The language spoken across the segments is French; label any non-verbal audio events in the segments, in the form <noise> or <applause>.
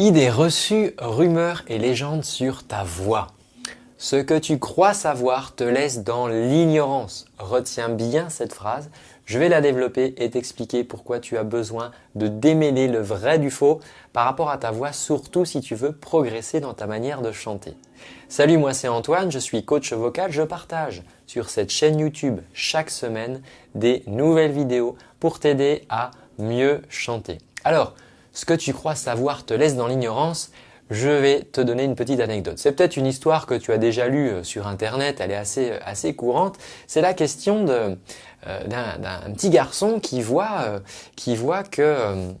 Idées reçues, rumeurs et légendes sur ta voix. Ce que tu crois savoir te laisse dans l'ignorance. Retiens bien cette phrase. Je vais la développer et t'expliquer pourquoi tu as besoin de démêler le vrai du faux par rapport à ta voix, surtout si tu veux progresser dans ta manière de chanter. Salut, moi c'est Antoine, je suis coach vocal. Je partage sur cette chaîne YouTube chaque semaine des nouvelles vidéos pour t'aider à mieux chanter. Alors, ce que tu crois savoir te laisse dans l'ignorance, je vais te donner une petite anecdote. C'est peut-être une histoire que tu as déjà lue euh, sur internet, elle est assez, euh, assez courante. C'est la question euh, d'un petit garçon qui voit, qui voit que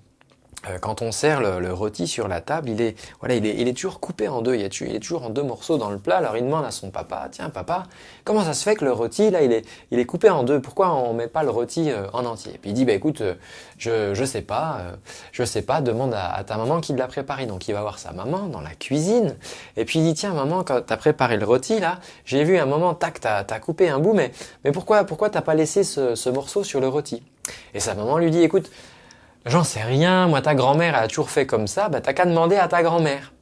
quand on sert le, rôti sur la table, il est, voilà, il est, toujours coupé en deux, il est, toujours en deux morceaux dans le plat. Alors il demande à son papa, tiens papa, comment ça se fait que le rôti, là, il est, il est coupé en deux? Pourquoi on met pas le rôti euh, en entier? Puis il dit, bah écoute, euh, je, je sais pas, je sais pas, demande à, ta maman qui l'a préparé. Donc il va voir sa maman dans la cuisine, et puis il dit, tiens maman, quand tu as préparé le rôti, là, j'ai vu un moment, tac, tu as, coupé un bout, mais, mais pourquoi, pourquoi t'as pas laissé ce morceau sur le rôti? Et sa maman lui dit, écoute, J'en sais rien, moi ta grand-mère a toujours fait comme ça, bah t'as qu'à demander à ta grand-mère.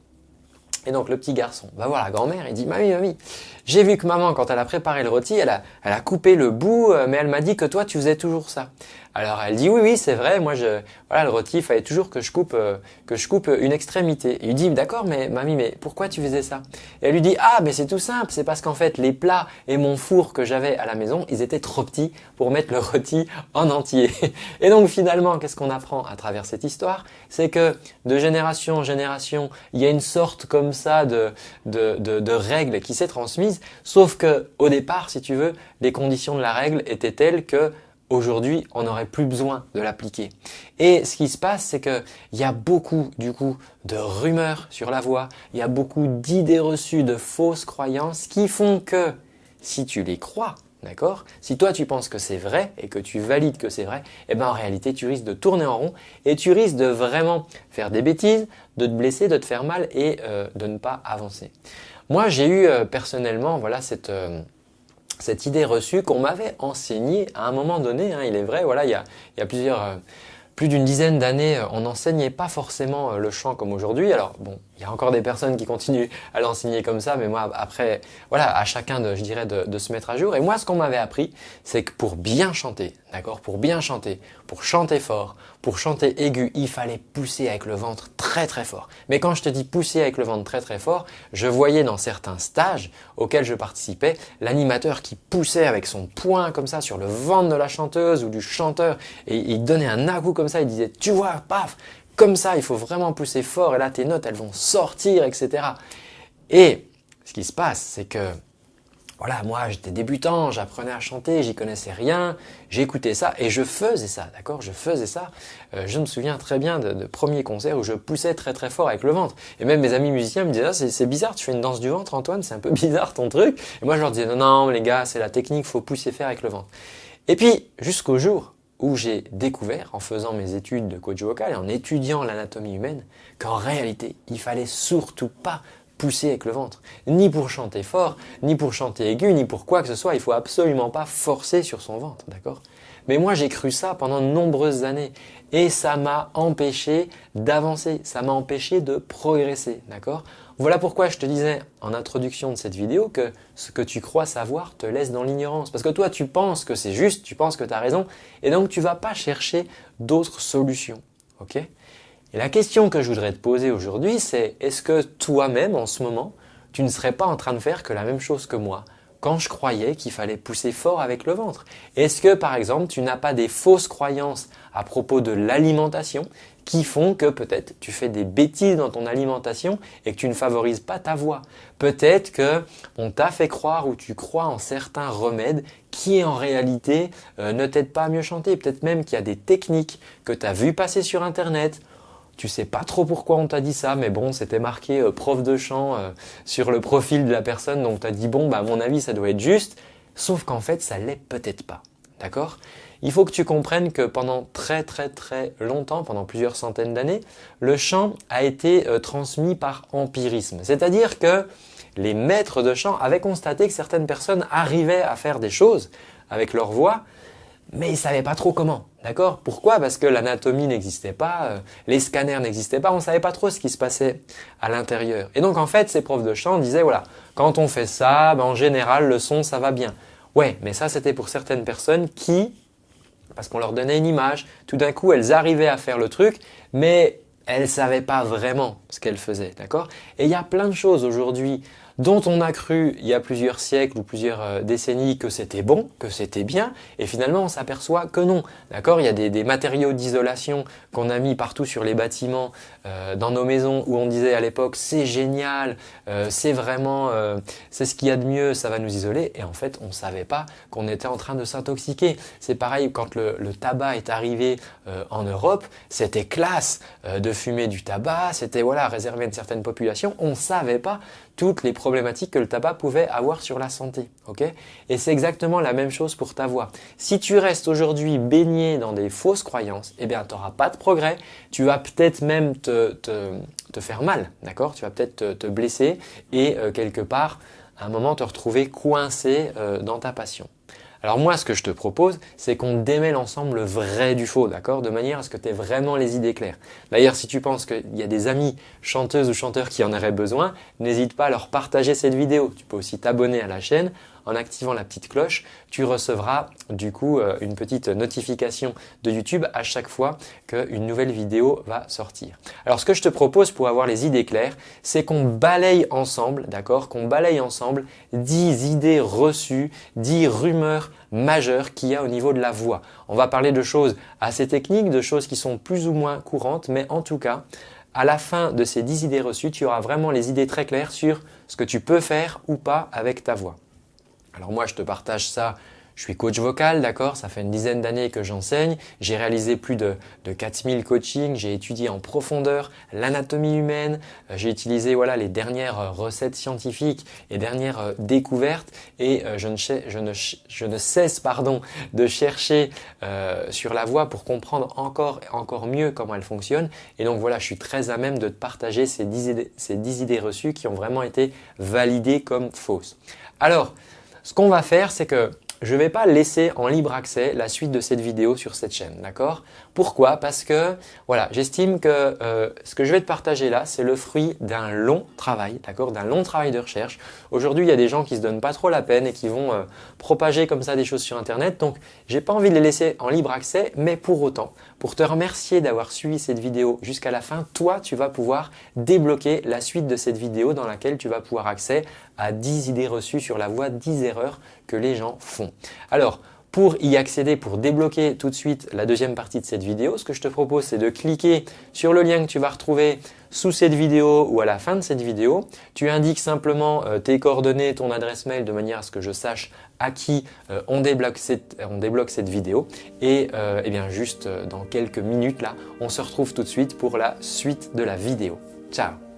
Et donc le petit garçon va voir la grand-mère et dit « Mamie, mamie, j'ai vu que maman, quand elle a préparé le rôti, elle a, elle a coupé le bout, euh, mais elle m'a dit que toi, tu faisais toujours ça. » Alors elle dit « Oui, oui, c'est vrai, moi, je, voilà, le rôti, il fallait toujours que je coupe, euh, que je coupe une extrémité. » Il lui dit « D'accord, mais mamie, mais pourquoi tu faisais ça ?» Elle lui dit « Ah, mais c'est tout simple, c'est parce qu'en fait, les plats et mon four que j'avais à la maison, ils étaient trop petits pour mettre le rôti en entier. <laughs> » Et donc finalement, qu'est-ce qu'on apprend à travers cette histoire? C'est que de génération en génération, il y a une sorte comme ça de, de, de règle qui s'est transmise, sauf que au départ, si tu veux, les conditions de la règle étaient telles que aujourd'hui, on n'aurait plus besoin de l'appliquer. Et ce qui se passe, c'est qu'il y a beaucoup du coup de rumeurs sur la voix, il y a beaucoup d'idées reçues, de fausses croyances qui font que si tu les crois, D'accord Si toi tu penses que c'est vrai et que tu valides que c'est vrai, eh ben en réalité tu risques de tourner en rond et tu risques de vraiment faire des bêtises, de te blesser, de te faire mal et euh, de ne pas avancer. Moi j'ai eu euh, personnellement voilà cette, euh, cette idée reçue qu'on m'avait enseignée à un moment donné, hein, il est vrai, voilà, il y a, plusieurs plus d'une dizaine d'années, euh, on n'enseignait pas forcément euh, le chant comme aujourd'hui. Alors bon, il y a encore des personnes qui continuent à l'enseigner comme ça, mais moi après, voilà, à chacun de, je dirais, de, se mettre à jour. Et moi, ce qu'on m'avait appris, c'est que pour bien chanter, d'accord, pour bien chanter, pour chanter fort, pour chanter aigu, il fallait pousser avec le ventre très très fort. Mais quand je te dis pousser avec le ventre très très fort, je voyais dans certains stages auxquels je participais, l'animateur qui poussait avec son poing comme ça sur le ventre de la chanteuse ou du chanteur et il donnait un à comme ça, il disait tu vois, paf, comme ça, il faut vraiment pousser fort et là tes notes elles vont sortir, etc. Et ce qui se passe, c'est que voilà, moi j'étais débutant, j'apprenais à chanter, j'y connaissais rien, j'écoutais ça et je faisais ça, d'accord? Je faisais ça. Euh, je me souviens très bien de, de, premiers concerts où je poussais très très fort avec le ventre. Et même mes amis musiciens me disaient ah, c'est bizarre, tu fais une danse du ventre Antoine, c'est un peu <laughs> bizarre ton truc. Et moi je leur disais non, non les gars, c'est la technique, faut pousser faire avec le ventre. Et puis jusqu'au jour où j'ai découvert, en faisant mes études de coach vocal et en étudiant l'anatomie humaine, qu'en réalité, il fallait surtout pas pousser avec le ventre. Ni pour chanter fort, ni pour chanter aigu, ni pour quoi que ce soit. Il faut absolument pas forcer sur son ventre, d'accord? Mais moi, j'ai cru ça pendant de nombreuses années et ça m'a empêché d'avancer, ça m'a empêché de progresser, d'accord? Voilà pourquoi je te disais en introduction de cette vidéo que ce que tu crois savoir te laisse dans l'ignorance. Parce que toi, tu penses que c'est juste, tu penses que tu as raison et donc tu vas pas chercher d'autres solutions, Et la question que je voudrais te poser aujourd'hui, c'est est-ce que toi-même, en ce moment, tu ne serais pas en train de faire que la même chose que moi? Quand je croyais qu'il fallait pousser fort avec le ventre Est-ce que par exemple tu n'as pas des fausses croyances à propos de l'alimentation qui font que peut-être tu fais des bêtises dans ton alimentation et que tu ne favorises pas ta voix? Peut-être que on t'a fait croire ou tu crois en certains remèdes qui en réalité euh, ne t'aident pas à mieux chanter. Peut-être même qu'il y a des techniques que tu as vues passer sur internet tu sais pas trop pourquoi on t'a dit ça, mais bon, c'était marqué euh, prof de chant euh, sur le profil de la personne, donc tu as dit bon, bah à mon avis, ça doit être juste, sauf qu'en fait, ça l'est peut-être pas. D'accord? Il faut que tu comprennes que pendant très très très longtemps, pendant plusieurs centaines d'années, le chant a été euh, transmis par empirisme. C'est-à-dire que les maîtres de chant avaient constaté que certaines personnes arrivaient à faire des choses avec leur voix, mais ils savaient pas trop comment. D'accord? Pourquoi? Parce que l'anatomie n'existait pas, euh, les scanners n'existaient pas, on ne savait pas trop ce qui se passait à l'intérieur. Et donc en fait, ces profs de chant disaient, voilà, quand on fait ça, ben, en général, le son, ça va bien. Ouais, mais ça, c'était pour certaines personnes qui, parce qu'on leur donnait une image, tout d'un coup, elles arrivaient à faire le truc, mais elles ne savaient pas vraiment ce qu'elles faisaient. D'accord? Et il y a plein de choses aujourd'hui dont on a cru il y a plusieurs siècles ou plusieurs euh, décennies que c'était bon, que c'était bien, et finalement on s'aperçoit que non. D'accord? Il y a des, matériaux d'isolation qu'on a mis partout sur les bâtiments, euh, dans nos maisons, où on disait à l'époque c'est génial, euh, c'est vraiment, c'est ce qu'il y a de mieux, ça va nous isoler, et en fait on ne savait pas qu'on était en train de s'intoxiquer. C'est pareil quand le, tabac est arrivé en Europe, c'était classe de fumer du tabac, c'était voilà réservé à une certaine population, on ne savait pas toutes les que le tabac pouvait avoir sur la santé. Et c'est exactement la même chose pour ta voix. Si tu restes aujourd'hui baigné dans des fausses croyances, eh bien tu n'auras pas de progrès, tu vas peut-être même te, faire mal, d'accord? Tu vas peut-être te, blesser et euh, quelque part, à un moment, te retrouver coincé euh, dans ta passion. Alors moi, ce que je te propose, c'est qu'on démêle ensemble le vrai du faux, d'accord? De manière à ce que tu aies vraiment les idées claires. D'ailleurs, si tu penses qu'il y a des amis chanteuses ou chanteurs qui en auraient besoin, n'hésite pas à leur partager cette vidéo. Tu peux aussi t'abonner à la chaîne en activant la petite cloche, tu recevras du coup euh, une petite notification de YouTube à chaque fois qu'une nouvelle vidéo va sortir. Alors ce que je te propose pour avoir les idées claires, c'est qu'on balaye ensemble, d'accord Qu'on balaye ensemble 10 idées reçues, 10 rumeurs majeures qu'il y a au niveau de la voix. On va parler de choses assez techniques, de choses qui sont plus ou moins courantes, mais en tout cas, à la fin de ces 10 idées reçues, tu auras vraiment les idées très claires sur ce que tu peux faire ou pas avec ta voix. Alors moi, je te partage ça je suis coach vocal, d'accord? Ça fait une dizaine d'années que j'enseigne. J'ai réalisé plus de, de 4000 coachings. J'ai étudié en profondeur l'anatomie humaine. Euh, j'ai utilisé voilà, les dernières euh, recettes scientifiques et dernières euh, découvertes. Et je, ne, cesse pardon, de chercher sur la voie pour comprendre encore, encore mieux comment elle fonctionne. Et donc voilà, je suis très à même de te partager ces 10 idées, ces 10 idées reçues qui ont vraiment été validées comme fausses. Alors, ce qu'on va faire, c'est que je ne vais pas laisser en libre accès la suite de cette vidéo sur cette chaîne, d'accord? Pourquoi? Parce que voilà, j'estime que euh, ce que je vais te partager là, c'est le fruit d'un long travail, d'accord? D'un long travail de recherche. Aujourd'hui, il y a des gens qui se donnent pas trop la peine et qui vont euh, propager comme ça des choses sur Internet. Donc, j'ai pas envie de les laisser en libre accès, mais pour autant, pour te remercier d'avoir suivi cette vidéo jusqu'à la fin, toi, tu vas pouvoir débloquer la suite de cette vidéo dans laquelle tu vas pouvoir accès à 10 idées reçues sur la voie, 10 erreurs que les gens font. Alors, pour y accéder, pour débloquer tout de suite la deuxième partie de cette vidéo, ce que je te propose, c'est de cliquer sur le lien que tu vas retrouver sous cette vidéo ou à la fin de cette vidéo. Tu indiques simplement euh, tes coordonnées, ton adresse mail de manière à ce que je sache à qui euh, on, débloque cette, vidéo. Et, euh, eh bien juste dans quelques minutes là, on se retrouve tout de suite pour la suite de la vidéo. Ciao